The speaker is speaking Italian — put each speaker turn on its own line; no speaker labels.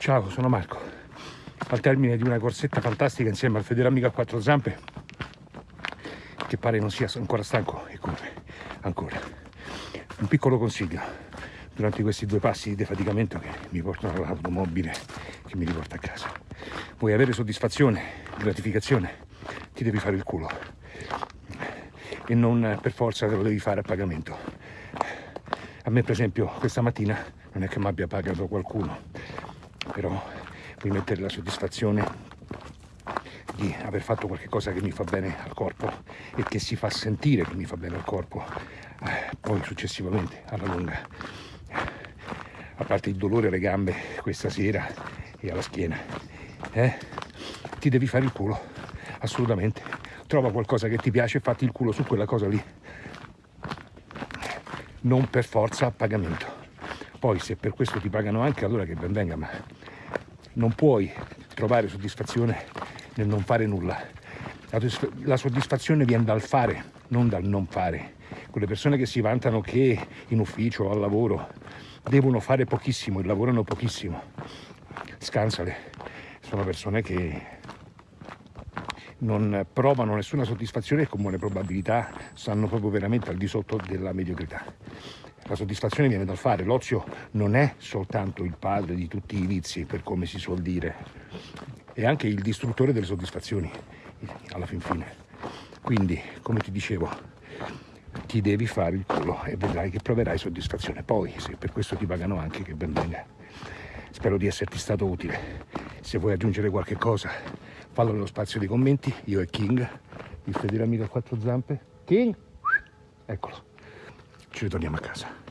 Ciao, sono Marco. Al termine di una corsetta fantastica insieme al fedele amico a quattro zampe, che pare non sia ancora stanco e corre ancora. Un piccolo consiglio durante questi due passi di defaticamento che mi portano all'automobile che mi riporta a casa. Vuoi avere soddisfazione, gratificazione, ti devi fare il culo e non per forza te lo devi fare a pagamento. A me per esempio questa mattina non è che mi abbia pagato qualcuno, però puoi mettere la soddisfazione di aver fatto qualcosa che mi fa bene al corpo e che si fa sentire che mi fa bene al corpo, eh, poi successivamente alla lunga, a parte il dolore alle gambe questa sera e alla schiena, eh, ti devi fare il culo, assolutamente. Trova qualcosa che ti piace e fatti il culo su quella cosa lì. Non per forza a pagamento. Poi se per questo ti pagano anche, allora che ben venga, ma non puoi trovare soddisfazione nel non fare nulla. La soddisfazione viene dal fare, non dal non fare. Quelle persone che si vantano che in ufficio o al lavoro devono fare pochissimo e lavorano pochissimo, scansale. Sono persone che non provano nessuna soddisfazione e con buone probabilità stanno proprio veramente al di sotto della mediocrità. La soddisfazione viene dal fare, l'ozio non è soltanto il padre di tutti i vizi, per come si suol dire, è anche il distruttore delle soddisfazioni, alla fin fine. Quindi, come ti dicevo, ti devi fare il culo e vedrai che proverai soddisfazione. Poi, se per questo ti pagano anche, che ben venga. Spero di esserti stato utile. Se vuoi aggiungere qualche cosa, fallo nello spazio dei commenti. Io e King, il fedele amico a quattro zampe. King, eccolo ci ritorniamo a casa